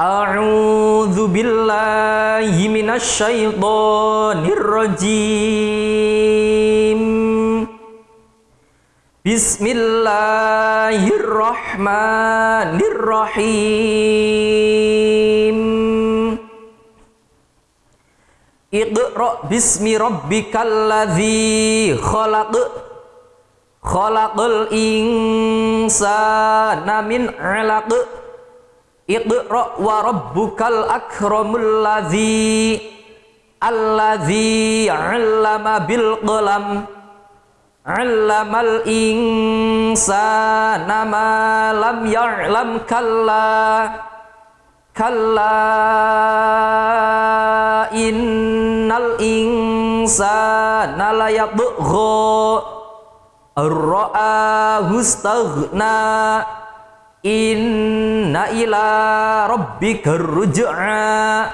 أعوذ بالله من الشيطان الرجيم. بسم الله الرحمن الرحيم. اقرأ باسم ربك الذي خلق. خلق الإنسان من علق. Iqra wa rabbukal akramul ladzi alladzi 'allama bil qalam 'allamal insana ma lam ya'lam kalla kalla innal insana la yabgha ar-ra'ahu istaghna Inna ila rabbika ruj'a.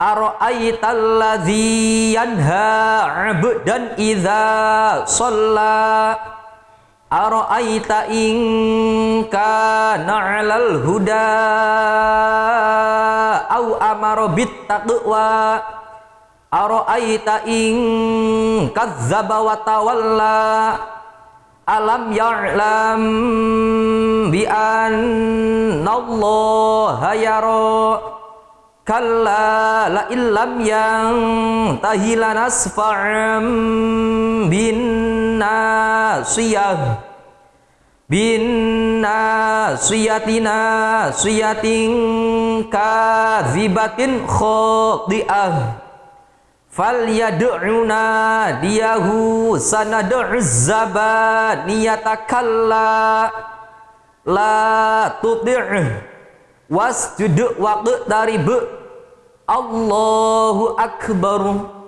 Ara'aital ladzi yanha 'abdan idza shalla. Ara'aita in kana 'alal huda au amara bit taqwa Ara'aita in kazzaba wa tawalla alam ya'lam bi annallaha yara. Kalla la illam yang tahila nasfa'am bin nasiyah bin nasiyatina siyatin kazibatin khati'ah fal yad'una diyahu sanad'uzzabat niyatakalla. La tuti' wasjud waqt dari be Allahu akbar.